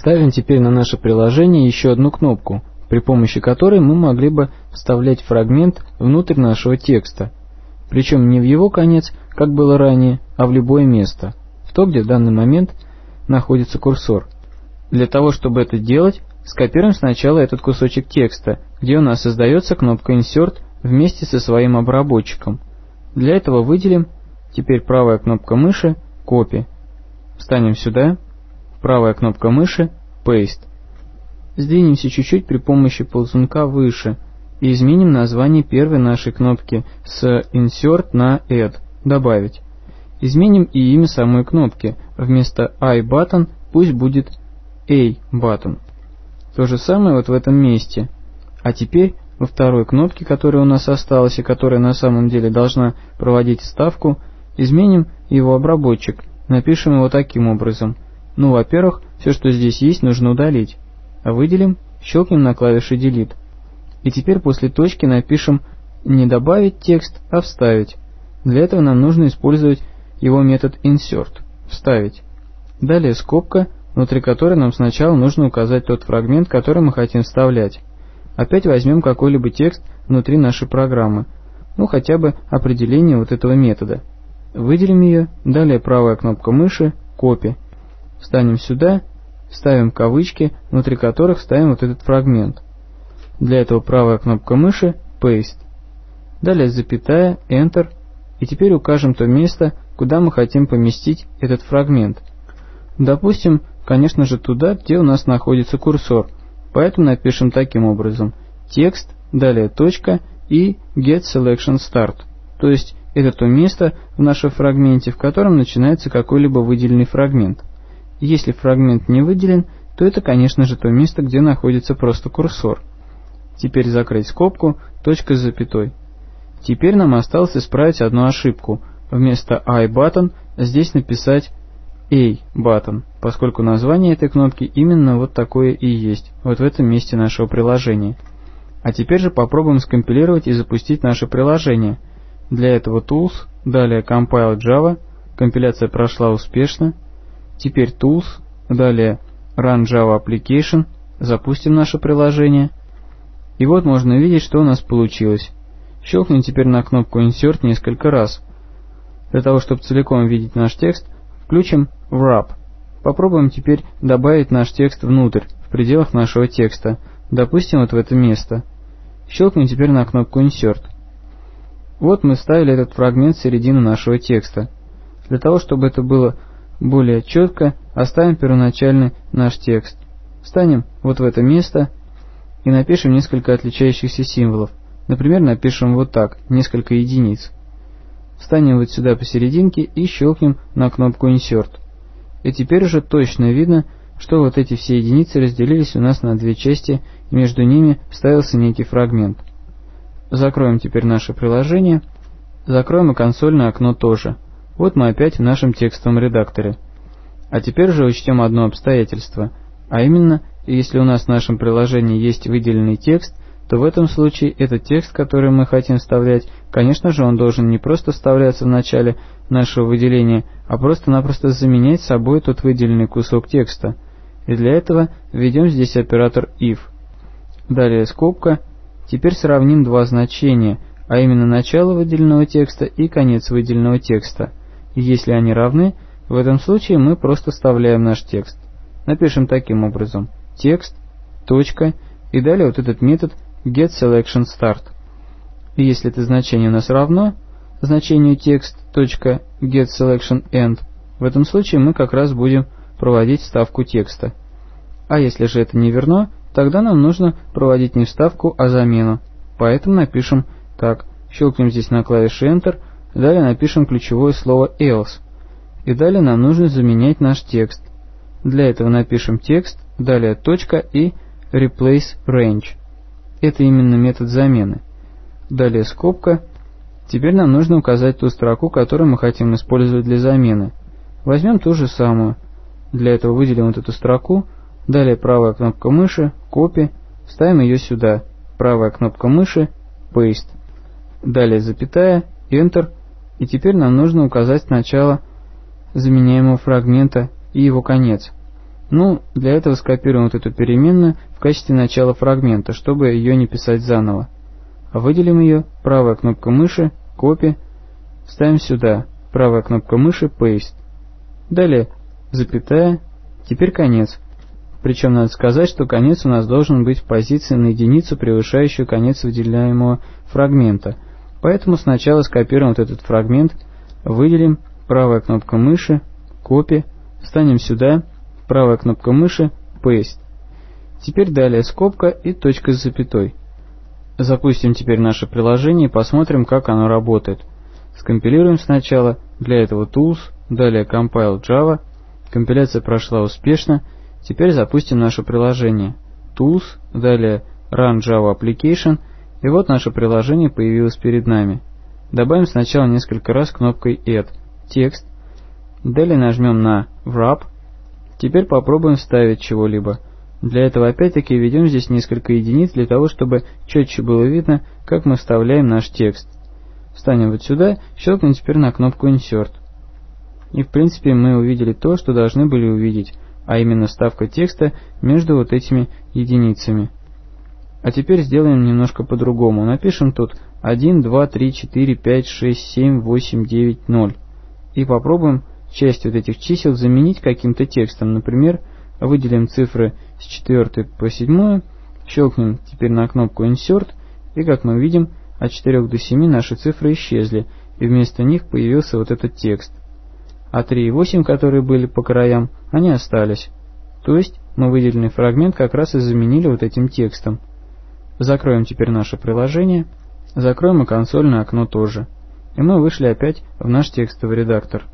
Ставим теперь на наше приложение еще одну кнопку, при помощи которой мы могли бы вставлять фрагмент внутрь нашего текста, причем не в его конец, как было ранее, а в любое место, в то, где в данный момент находится курсор. Для того, чтобы это делать, скопируем сначала этот кусочек текста, где у нас создается кнопка Insert вместе со своим обработчиком. Для этого выделим теперь правая кнопка мыши Copy. Встанем сюда, правая кнопка мыши Paste. Сдвинемся чуть-чуть при помощи ползунка выше и изменим название первой нашей кнопки с Insert на Add, добавить. Изменим и имя самой кнопки, вместо I button пусть будет A button. То же самое вот в этом месте. А теперь во второй кнопке, которая у нас осталась и которая на самом деле должна проводить вставку, изменим его обработчик, напишем его таким образом. Ну, во-первых, все, что здесь есть, нужно удалить. А выделим, щелкнем на клавише Delete. И теперь после точки напишем не добавить текст, а вставить. Для этого нам нужно использовать его метод insert – вставить. Далее скобка, внутри которой нам сначала нужно указать тот фрагмент, который мы хотим вставлять. Опять возьмем какой-либо текст внутри нашей программы, ну хотя бы определение вот этого метода. Выделим ее, далее правая кнопка мыши, копи. Встанем сюда, ставим кавычки, внутри которых ставим вот этот фрагмент. Для этого правая кнопка мыши, paste. Далее запятая, enter, и теперь укажем то место, куда мы хотим поместить этот фрагмент. Допустим, конечно же туда, где у нас находится курсор – Поэтому напишем таким образом. Текст, далее точка и get selection start. То есть это то место в нашем фрагменте, в котором начинается какой-либо выделенный фрагмент. Если фрагмент не выделен, то это, конечно же, то место, где находится просто курсор. Теперь закрыть скобку, точка с запятой. Теперь нам осталось исправить одну ошибку. Вместо I button здесь написать A-button, поскольку название этой кнопки именно вот такое и есть, вот в этом месте нашего приложения. А теперь же попробуем скомпилировать и запустить наше приложение. Для этого Tools, далее Compile Java, компиляция прошла успешно. Теперь Tools, далее Run Java Application, запустим наше приложение. И вот можно видеть, что у нас получилось. Щелкнем теперь на кнопку Insert несколько раз. Для того, чтобы целиком видеть наш текст, включим wrap. Попробуем теперь добавить наш текст внутрь, в пределах нашего текста, допустим, вот в это место. Щелкнем теперь на кнопку Insert. Вот мы вставили этот фрагмент в середину нашего текста. Для того, чтобы это было более четко, оставим первоначальный наш текст. Встанем вот в это место и напишем несколько отличающихся символов. Например, напишем вот так, несколько единиц. Встанем вот сюда посерединке и щелкнем на кнопку Insert. И теперь уже точно видно, что вот эти все единицы разделились у нас на две части, и между ними вставился некий фрагмент. Закроем теперь наше приложение. Закроем и консольное окно тоже. Вот мы опять в нашем текстовом редакторе. А теперь же учтем одно обстоятельство, а именно, если у нас в нашем приложении есть выделенный текст, то в этом случае этот текст, который мы хотим вставлять, конечно же он должен не просто вставляться в начале нашего выделения, а просто-напросто заменять собой тот выделенный кусок текста. И для этого введем здесь оператор if. Далее скобка. Теперь сравним два значения, а именно начало выделенного текста и конец выделенного текста. Если они равны, в этом случае мы просто вставляем наш текст. Напишем таким образом. Текст, точка, и далее вот этот метод getSelectionStart. Если это значение у нас равно значению text.getSelectionEnd, в этом случае мы как раз будем проводить вставку текста. А если же это не верно, тогда нам нужно проводить не вставку, а замену. Поэтому напишем так. Щелкнем здесь на клавише Enter, далее напишем ключевое слово else. И далее нам нужно заменять наш текст. Для этого напишем текст, далее точка и replace range. Это именно метод замены. Далее скобка. Теперь нам нужно указать ту строку, которую мы хотим использовать для замены. Возьмем ту же самую. Для этого выделим вот эту строку. Далее правая кнопка мыши, копи, ставим ее сюда. Правая кнопка мыши, paste. Далее запятая, enter. И теперь нам нужно указать начало заменяемого фрагмента и его конец. Ну, для этого скопируем вот эту переменную в качестве начала фрагмента, чтобы ее не писать заново. Выделим ее, правая кнопка мыши, копи, ставим сюда, правая кнопка мыши, paste. Далее, запятая, теперь конец. Причем надо сказать, что конец у нас должен быть в позиции на единицу, превышающую конец выделяемого фрагмента. Поэтому сначала скопируем вот этот фрагмент, выделим, правая кнопка мыши, копи, встанем сюда, правая кнопка мыши, paste. Теперь далее скобка и точка с запятой. Запустим теперь наше приложение и посмотрим, как оно работает. Скомпилируем сначала, для этого Tools, далее Compile Java. Компиляция прошла успешно. Теперь запустим наше приложение. Tools, далее Run Java Application. И вот наше приложение появилось перед нами. Добавим сначала несколько раз кнопкой Add текст. Далее нажмем на Wrap. Теперь попробуем вставить чего-либо. Для этого опять-таки введем здесь несколько единиц, для того, чтобы четче было видно, как мы вставляем наш текст. Встанем вот сюда, щелкнем теперь на кнопку Insert. И в принципе мы увидели то, что должны были увидеть, а именно вставка текста между вот этими единицами. А теперь сделаем немножко по-другому. Напишем тут 1, 2, 3, 4, 5, 6, 7, 8, 9, 0. И попробуем часть вот этих чисел заменить каким-то текстом. Например, выделим цифры с 4 по 7, щелкнем теперь на кнопку Insert, и как мы видим, от 4 до 7 наши цифры исчезли, и вместо них появился вот этот текст. А 3 и 8, которые были по краям, они остались. То есть мы выделенный фрагмент как раз и заменили вот этим текстом. Закроем теперь наше приложение, закроем и консольное окно тоже. И мы вышли опять в наш текстовый редактор.